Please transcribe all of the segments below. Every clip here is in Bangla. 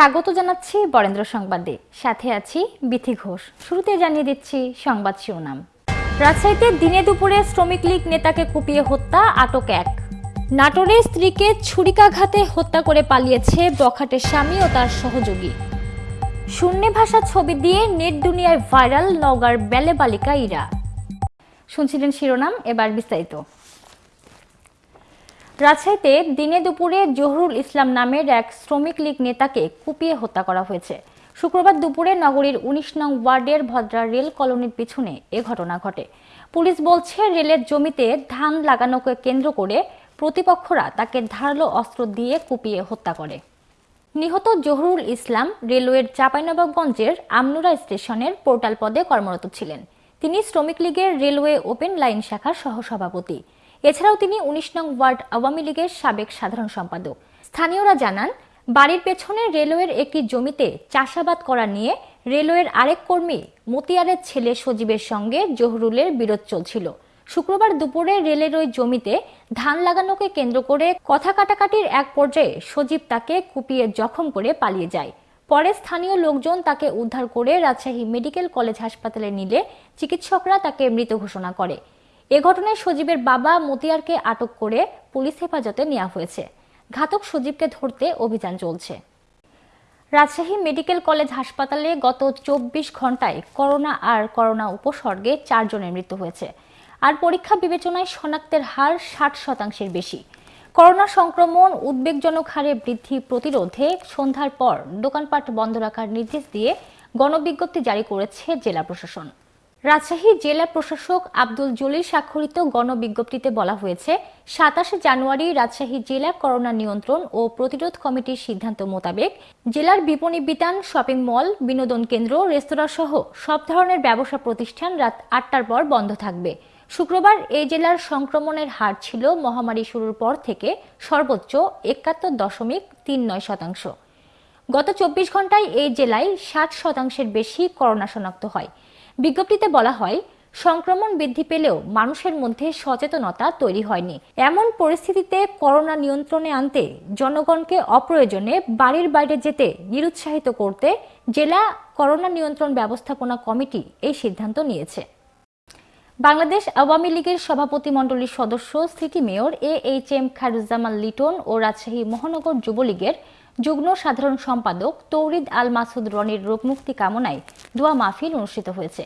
স্বাগত জানাচ্ছি বরেন্দ্র সংবাদে। সাথে আছি বিথি ঘোষ। শুরুতে জানিয়ে দিচ্ছি সংবাদ শিরোনাম। রাজশাহীতে দিনে দুপুরে শ্রমিক লীগ নেতাকে কুপিয়ে হত্যা, আটক এক। নাটোরে স্ত্রীকে ছুরিকাঘাতে হত্যা করে পালিয়েছে বখাটের স্বামী ও তার সহযোগী। শূন্যে ভাষা ছবি দিয়ে নেট দুনিয়ায় ভাইরাল নওগাঁর বেলে বালিকা ইরা। শুনছিলেন শিরোনাম, এবার বিস্তারিত। রাজশাহীতে দিনে দুপুরে জহুরুল ইসলাম নামের এক শ্রমিক লীগ নেতাকে কুপিয়ে হত্যা করা হয়েছে। শুক্রবার দুপুরে নগরীর উনিশ নং ওয়ার্ডের ভদ্রা রেল কলোনির পিছনে এ ঘটনা ঘটে। পুলিশ বলছে, রেলের জমিতে ধান লাগানোকে কেন্দ্র করে প্রতিপক্ষরা তাকে ধারালো অস্ত্র দিয়ে কুপিয়ে হত্যা করে। নিহত জহুরুল ইসলাম রেলওয়ের চাঁপাইনবাবগঞ্জের আমনুরা স্টেশনের পোর্টাল পদে কর্মরত ছিলেন। তিনি শ্রমিক লীগের রেলওয়ে ওপেন লাইন শাখার সহসভাপতি। এছাড়াও তিনি উনিশ নং ওয়ার্ড আওয়ামী লীগের সাবেক সাধারণ সম্পাদক। স্থানীয়রা জানান, বাড়ির পেছনে রেলওয়ের একটি জমিতে চাষাবাদ করা নিয়ে রেলওয়ের আরেক কর্মী মতিয়ারের ছেলে সজীবের সঙ্গে জহুরুলের বিরোধ চলছিল। শুক্রবার দুপুরে রেলের ওই জমিতে ধান লাগানোকে কেন্দ্র করে কথা কাটাকাটির এক পর্যায়ে সজীব তাকে কুপিয়ে জখম করে পালিয়ে যায়। পরে স্থানীয় লোকজন তাকে উদ্ধার করে রাজশাহী মেডিকেল কলেজ হাসপাতালে নিলে চিকিৎসকরা তাকে মৃত ঘোষণা করে। এ ঘটনায় সজীবের বাবা মতিয়ারকে আটক করে পুলিশ হেফাজতে নেওয়া হয়েছে। ঘাতক সজীবকে ধরতে অভিযান চলছে। রাজশাহী মেডিকেল কলেজ হাসপাতালে গত চব্বিশ ঘন্টায় করোনা আর করোনা উপসর্গে চারজনের মৃত্যু হয়েছে। আর পরীক্ষা বিবেচনায় শনাক্তের হার ষাট শতাংশের বেশি। করোনা সংক্রমণ উদ্বেগজনক হারে বৃদ্ধি প্রতিরোধে সন্ধ্যার পর দোকানপাট বন্ধ রাখার নির্দেশ দিয়ে গণবিজ্ঞপ্তি জারি করেছে জেলা প্রশাসন। রাজশাহী জেলা প্রশাসক আব্দুল জলিল স্বাক্ষরিত গণবিজ্ঞপ্তিতে বলা হয়েছে, সাতাশে জানুয়ারি রাজশাহী জেলা করোনা নিয়ন্ত্রণ ও প্রতিরোধ কমিটির সিদ্ধান্ত মোতাবেক জেলার বিপণী বিতান, শপিং মল, বিনোদন কেন্দ্র, রেস্তোরাঁ সহ সব ধরনের ব্যবসা প্রতিষ্ঠান রাত আটটার পর বন্ধ থাকবে। শুক্রবার এই জেলার সংক্রমণের হার ছিল মহামারী শুরুর পর থেকে সর্বোচ্চ একাত্তর দশমিক তিন নয় শতাংশ। গত চব্বিশ ঘন্টায় এই জেলায় ষাট শতাংশের বেশি করোনা শনাক্ত হয়। বিজ্ঞপ্তিতে বলা হয়, সংক্রমণ বৃদ্ধি পেলেও মানুষের মধ্যে সচেতনতা তৈরি হয়নি। এমন পরিস্থিতিতে করোনা নিয়ন্ত্রণে আনতে জনগণকে অপ্রয়োজনে বাড়ির বাইরে যেতে নিরুৎসাহিত করতে জেলা করোনা নিয়ন্ত্রণ ব্যবস্থাপনা কমিটি এই সিদ্ধান্ত নিয়েছে। বাংলাদেশ আওয়ামী লীগের সভাপতি মণ্ডলীর সদস্য, city mayor A H M Khairuzzaman Liton ও রাজশাহী মহানগর যুবলীগের যুগ্ম সাধারণ সম্পাদক তৌরিদ আল মাসুদ রনির রোগমুক্তি কামনায় দোয়া মাহফিল অনুষ্ঠিত হয়েছে।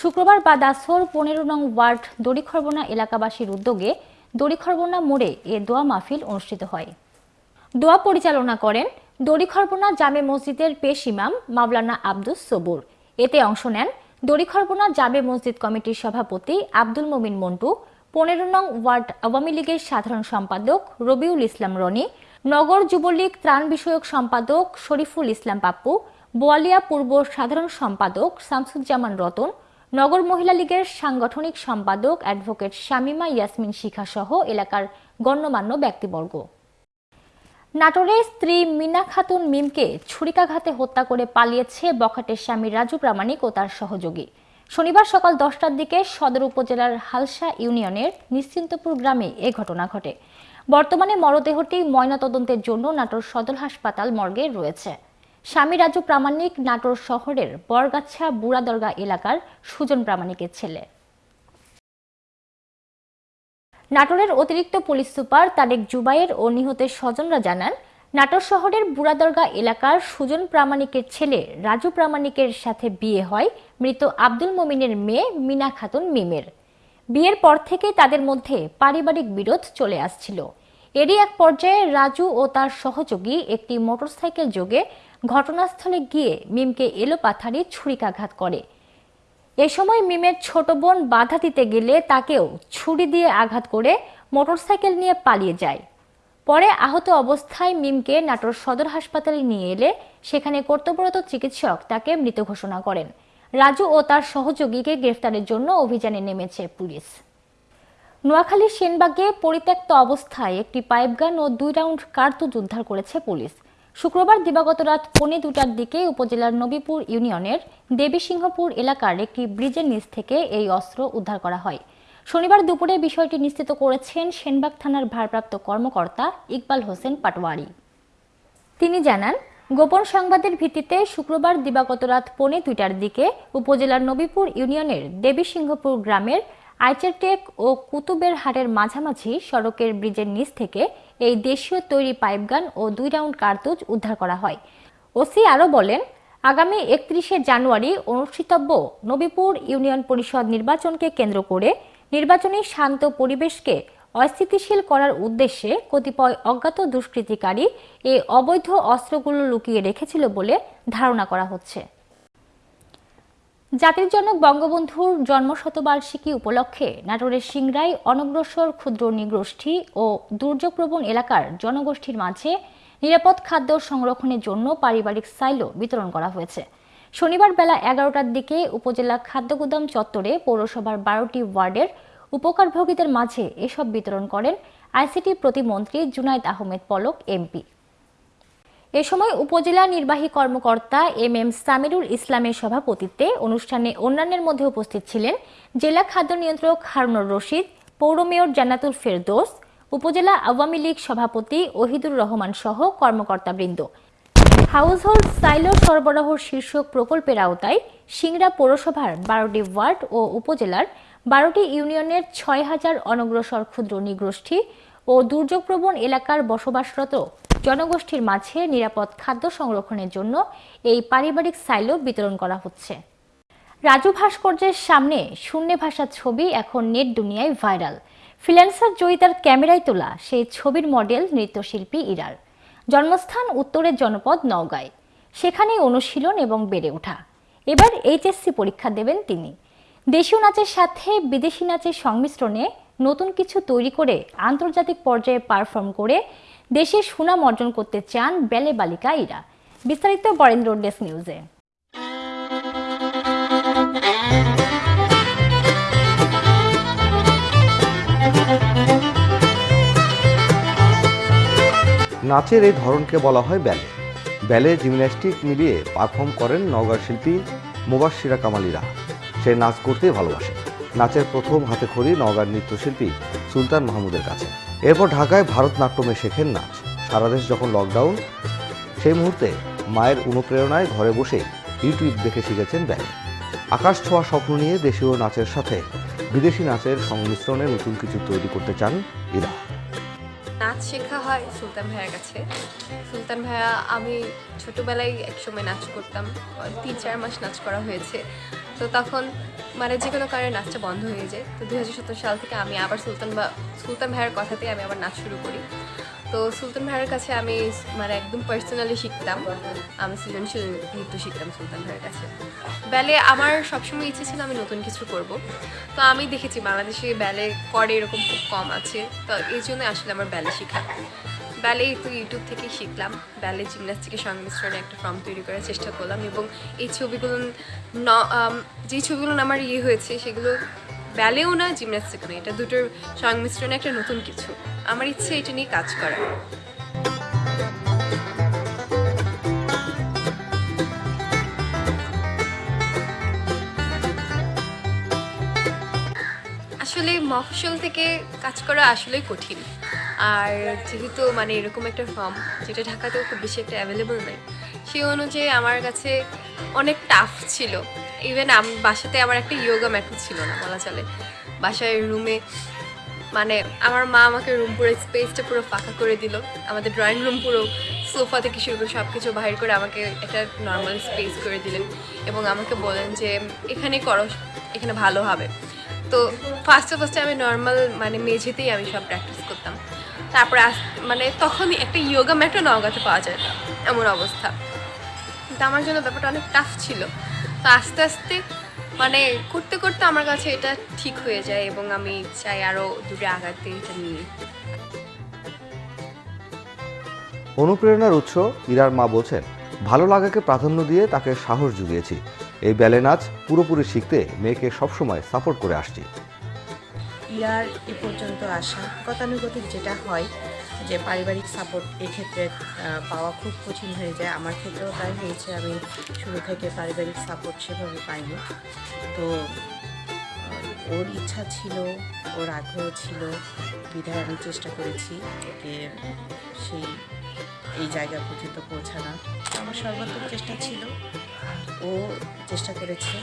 শুক্রবার বাদ আসর পনেরো নং ওয়ার্ড দড়িখরবনা এলাকাবাসীর উদ্যোগে দড়িখরবনা মোড়ে এ দোয়া মাহফিল অনুষ্ঠিত হয়। দোয়া পরিচালনা করেন দড়িখরবনা জামে মসজিদের পেশ ইমাম মাওলানা আব্দুস সবুর। এতে অংশ নেন দড়িখরবনা জামে মসজিদ কমিটির সভাপতি আব্দুল মমিন মন্টু, পনেরো নং ওয়ার্ড আওয়ামী লীগের সাধারণ সম্পাদক রবিউল ইসলাম রনি নগর যুবলীগ ত্রাণ বিষয়ক সম্পাদক শরীফুল ইসলাম পাপ্পু, বোয়ালিয়া পূর্ব সাধারণ সম্পাদক শামসুজ্জামান রতন, নগর মহিলা লীগের সাংগঠনিক সম্পাদক অ্যাডভোকেট শামিমা ইয়াসমিন শিখা সহ এলাকার গণ্যমান্য ব্যক্তিবর্গ। নাটোরে স্ত্রী মিনা খাতুন মিমকে ছুরিকাঘাতে হত্যা করে পালিয়েছে বখাটের স্বামী রাজু প্রামাণিক ও তার সহযোগী। শনিবার সকাল দশটার দিকে সদর উপজেলার হালসা ইউনিয়নের নিশ্চিন্তপুর গ্রামে এ ঘটনা ঘটে। বর্তমানে মরদেহটি ময়নাতদন্তের জন্য নাটোর সদর হাসপাতাল মর্গে রয়েছে। স্বামী রাজু প্রামাণিক নাটোর শহরের বরগাছা বুড়াদরগা এলাকার সুজন প্রামাণিকের ছেলে। নাটোরের অতিরিক্ত পুলিশ সুপার তারেক জুবাইর ও নিহতের স্বজনরা জানান, নাটোর শহরের বুড়াদরগা এলাকার সুজন প্রামাণিকের ছেলে রাজু প্রামাণিকের সাথে বিয়ে হয় মৃত আব্দুল মমিনের মেয়ে মিনা খাতুন মিমের। বিয়ের পর থেকে তাদের মধ্যে পারিবারিক বিরোধ চলে আসছিল। এরই এক পর্যায়ে রাজু ও তার সহযোগী একটি মোটরসাইকেল যোগে ঘটনাস্থলে গিয়ে মিমকে এলোপাথারি ছুরিকাঘাত করে। এ সময় মিমের ছোট বোন বাধা দিতে গেলে তাকেও ছুরি দিয়ে আঘাত করে মোটরসাইকেল নিয়ে পালিয়ে যায়। পরে আহত অবস্থায় মিমকে নাটোর সদর হাসপাতালে নিয়ে এলে সেখানে কর্তব্যরত চিকিৎসক তাকে মৃত ঘোষণা করেন। রাজু ও তার সহযোগীকে গ্রেফতারের জন্য অভিযানে নেমেছে পুলিশ। নোয়াখালীর সেনবাগে পরিত্যক্ত অবস্থায় একটি পাইপগান ও দুই রাউন্ড কার্তুজ উদ্ধার করেছে পুলিশ। শুক্রবার দিবাগত রাত পৌনে দুটার দিকে উপজেলার নবীপুর ইউনিয়নের দেবীসিংহপুর এলাকার একটি ব্রিজের নিচ থেকে এই অস্ত্র উদ্ধার করা হয়। শনিবার দুপুরে বিষয়টি নিশ্চিত করেছেন সেনবাগ থানার ভারপ্রাপ্ত কর্মকর্তা ইকবাল হোসেন পাটওয়ারি তিনি জানান গোপন সংবাদের ভিত্তিতে শুক্রবার দিবাগত রাত পৌনে দুইটার দিকে উপজেলার নবীপুর ইউনিয়নের দেবীসিংহপুর গ্রামের আইচারটেক ও কুতুবের হাটের মাঝামাঝি সড়কের ব্রিজের নিচ থেকে এই দেশীয় তৈরি পাইপগান ও দুই রাউন্ড কার্তুজ উদ্ধার করা হয়। ওসি আরও বলেন, আগামী একত্রিশে জানুয়ারি অনুষ্ঠিতব্য নবীপুর ইউনিয়ন পরিষদ নির্বাচনকে কেন্দ্র করে নির্বাচনী শান্ত পরিবেশকে অস্থিতিশীল করার উদ্দেশ্যে কতিপয় অজ্ঞাত দুষ্কৃতিকারী এই অবৈধ অস্ত্রগুলো লুকিয়ে রেখেছিল বলে ধারণা করা হচ্ছে। জাতির জনক বঙ্গবন্ধুর জন্মশতবার্ষিকী উপলক্ষে নাটোরের সিংড়াই অনগ্রসর ক্ষুদ্র নৃগোষ্ঠী ও দুর্যোগপ্রবণ এলাকার জনগোষ্ঠীর মাঝে নিরাপদ খাদ্য সংরক্ষণের জন্য পারিবারিক সাইলো বিতরণ করা হয়েছে। শনিবার বেলা এগারোটার দিকে উপজেলা খাদ্যগুদাম চত্বরে পৌরসভার বারোটি ওয়ার্ডের উপকারভোগীদের মাঝে এসব বিতরণ করেন আইসিটি প্রতিমন্ত্রী জুনাইদ আহমেদ পলক, এমপি। এ সময় উপজেলা নির্বাহী কর্মকর্তা এম এম সামিরুল ইসলামের সভাপতিত্বে অনুষ্ঠানে অন্যান্যের মধ্যে উপস্থিত ছিলেন জেলা খাদ্য নিয়ন্ত্রক হারুনুর রশিদ, পৌর মেয়র জান্নাতুল ফেরদৌস, উপজেলা আওয়ামী লীগ সভাপতি ওহিদুর রহমান সহ কর্মকর্তাবৃন্দ। হাউসহোল্ড সাইলো সরবরাহ শীর্ষক প্রকল্পের আওতায় সিংড়া পৌরসভার বারোটি ওয়ার্ড ও উপজেলার বারোটি ইউনিয়নের ছয় হাজার অনগ্রসর ক্ষুদ্র নিগোষ্ঠী ও দুর্যোগপ্রবণ এলাকার বসবাসরত জনগোষ্ঠীর মাঝে নিরাপদ খাদ্য সংরক্ষণের জন্য এই পারিবারিক সাইলো বিতরণ করা হচ্ছে। রাজু ভাস্কর্যের সামনে শূন্য ভাষা ছবি এখন নেট দুনিয়ায় ভাইরাল। ফ্রিল্যান্সার জয়িতার ক্যামেরায় তোলা সেই ছবির মডেল নৃত্যশিল্পী ইরার। জন্মস্থান উত্তরের জনপদ নওগাঁয়। সেখানেই অনুশীলন এবং বেড়ে ওঠা। এবার এইচএসসি পরীক্ষা দেবেন তিনি। দেশীয় নাচের সাথে বিদেশি নাচের সংমিশ্রণে নতুন কিছু তৈরি করে আন্তর্জাতিক পর্যায়ে পারফর্ম করে দেশে সুনাম অর্জন করতে চান বেলে বালিকা ইরা। বিস্তারিত বরেন্দ্র ডেস্ক নিউজে। নাচের এই ধরনকে বলা হয় ব্যালে। ব্যালে জিমন্যাস্টিক মিলিয়ে পারফর্ম করেন নওগাঁর শিল্পী মুবাশিরা কামালিরা। সে নাচ করতেই ভালোবাসে। নাচের প্রথম হাতে খড়ি নওগাঁর নৃত্যশিল্পী সুলতান মাহমুদের কাছে। এরপর ঢাকায় ভারতনাট্যমে শেখেন নাচ। সারা দেশ যখন লকডাউন সেই মুহূর্তে মায়ের অনুপ্রেরণায় ঘরে বসে ইউটিউব দেখে শিখেছেন ব্যালে। আকাশ ছোঁয়া স্বপ্ন নিয়ে দেশীয় নাচের সাথে বিদেশি নাচের সংমিশ্রণে নতুন কিছু তৈরি করতে চান ইরা। নাচ শেখা হয় সুলতান ভাইয়ের কাছে। সুলতান ভাইয়া, আমি ছোটোবেলায় একসময় নাচ করতাম তিন চার মাস নাচ করা হয়েছে। তো তখন মানে যে কোনো কারণে নাচটা বন্ধ হয়ে যায়। তো দু হাজার সত্তর সাল থেকে আমি আবার সুলতান বা, সুলতান ভাইয়ের কথাতেই আমি আবার নাচ শুরু করি। তো সুলতান ভাইয়ের কাছে আমি মানে একদম পার্সোনালি শিখতাম। আমি সৃজনশীল নৃত্য শিখতাম সুলতান ভাইয়ের কাছে। ব্যালে আমার সবসময় ইচ্ছে ছিল আমি নতুন কিছু করব। তো আমি দেখেছি বাংলাদেশে ব্যালে করে এরকম খুব কম আছে। তো এই জন্য আসলে আমার ব্যালে শেখা। ব্যালে তো ইউটিউব থেকেই শিখলাম। ব্যালে জিমন্যাস্টিকের সংমিশ্রণে একটা ফর্ম তৈরি করার চেষ্টা করলাম এবং এই ছবিগুলো যে ছবিগুলো আমার ইয়ে হয়েছে সেগুলো ব্যালেও না জিমন্যাস্টিকও না, এটা দুটোর সংমিশ্রণে একটা নতুন কিছু। আমার ইচ্ছে এটা নিয়ে কাজ করা। আসলে মফসল থেকে কাজ করা আসলেই কঠিন। আর যেহেতু মানে এরকম একটা ফর্ম যেটা ঢাকাতেও খুব বেশি একটা অ্যাভেলেবল নেই সেই অনুযায়ী আমার কাছে অনেক টাফ ছিল। ইভেন বাসাতে আমার একটা ইয়োগা ম্যাটও ছিল না, বলা চলে। বাসায় রুমে মানে আমার মা আমাকে রুম পুরো স্পেসটা পুরো ফাঁকা করে দিল। আমাদের ড্রয়িং রুম পুরো সোফা থেকে শুরু করে সব কিছু বাহির করে আমাকে একটা নর্মাল স্পেস করে দিলেন এবং আমাকে বলেন যে এখানে করো, এখানে ভালো হবে। তো ফার্স্টে ফার্স্টে আমি নর্মাল মানে মেঝেতেই আমি সব প্র্যাকটিস করতাম। তারপরে মানে তখনই একটা ইয়োগা ম্যাটও নওগাঁতে পাওয়া যায়, এমন অবস্থা। কিন্তু আমার জন্য ব্যাপারটা অনেক টাফ ছিল। তো আস্তে আস্তে মানে করতে করতে আমার কাছে এটা ঠিক হয়ে যায় এবং আমি চাই আরও দূরে আগাতে এটা নিয়ে। অনুপ্রেরণার উৎস ইরার মা বলছেন ভালো লাগাকে প্রাধান্য দিয়ে তাকে সাহস জুগিয়েছি। এই ব্যালে নাচ পুরোপুরি শিখতে মেয়েকে সবসময় সাপোর্ট করে আসছি। ইরার এ পর্যন্ত আসা গতানুগতিক যেটা হয় যে পারিবারিক সাপোর্ট এক্ষেত্রে পাওয়া খুব কঠিন হয়ে যায়। আমার ক্ষেত্রেও তাই হয়েছে। আমি শুরু থেকে পারিবারিক সাপোর্ট সেভাবে পাইনি। তো ওর ইচ্ছা ছিল, ওর আগ্রহ ছিল, বিধায় আমি চেষ্টা করেছি ওকে সেই, এই জায়গা পর্যন্ত পৌঁছানো আমার সর্বাত্মক চেষ্টা ছিল। ও চেষ্টা করেছে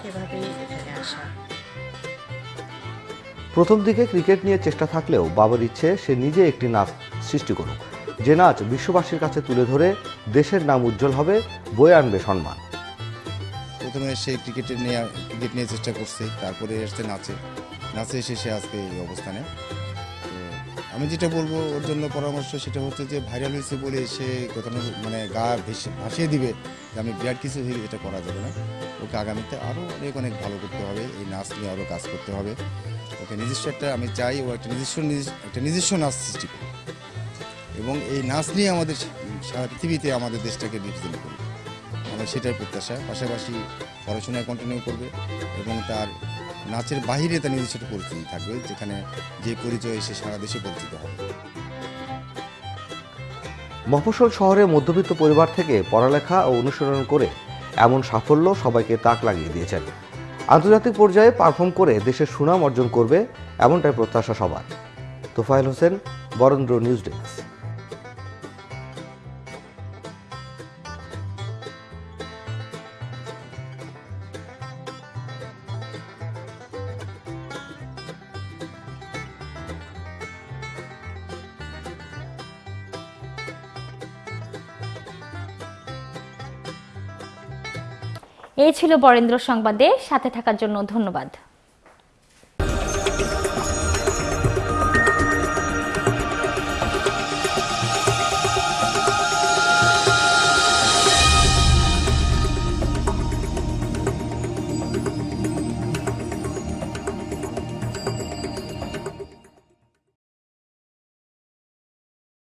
সেভাবেই এখানে আসা। প্রথম দিকে ক্রিকেট নিয়ে চেষ্টা থাকলেও বাবার ইচ্ছে, সে নিজে একটি নাচ সৃষ্টি করুক। যে নাচ বিশ্ববাসীর কাছে তুলে ধরে দেশের নাম উজ্জ্বল হবে, বয়ে আনবে সম্মান। প্রথমে সে ক্রিকেটের নিয়ে, ক্রিকেট নিয়ে চেষ্টা করছে, তারপরে এসছে নাচে। নাচে এসে সে আজকে এই অবস্থানে। আমি যেটা বলব, ওর জন্য পরামর্শ সেটা হচ্ছে যে ভাইরাল হয়েছে বলে সে কোথাও মানে গা ভেসে, ভাসিয়ে দিবে যে, আমি বিরাট কিছু হয়ে এটা করা যাবে না। ওকে আগামীতে আরও অনেক অনেক ভালো করতে হবে। এই নাচ নিয়ে আরও কাজ করতে হবে। ওকে নিজস্ব একটা, আমি চাই ও একটা নিজস্ব নিজ- একটা নিজস্ব নাচ সৃষ্টি এবং এই নাচ নিয়ে আমাদের সারা পৃথিবীতে আমাদের দেশটাকে রিপ্রেজেন্ট করবে আমার সেটাই প্রত্যাশা। পাশাপাশি পড়াশোনা কন্টিনিউ করবে এবং তার নাচের বাহিরে তার নিজস্ব একটা পরিচিতি থাকবে, যেখানে যে পরিচয় সে সারা দেশে পরিচিত হবে। মফস্বল শহরে মধ্যবিত্ত পরিবার থেকে পড়ালেখা ও অনুসরণ করে এমন সাফল্য সবাইকে তাক লাগিয়ে দিয়েছেন। আন্তর্জাতিক পর্যায়ে পারফর্ম করে দেশের সুনাম অর্জন করবে এমনটাই প্রত্যাশা সবার। Tofael Hossain, Barendra news desk. এই ছিল বরেন্দ্র সংবাদে। সাথে থাকার জন্য ধন্যবাদ।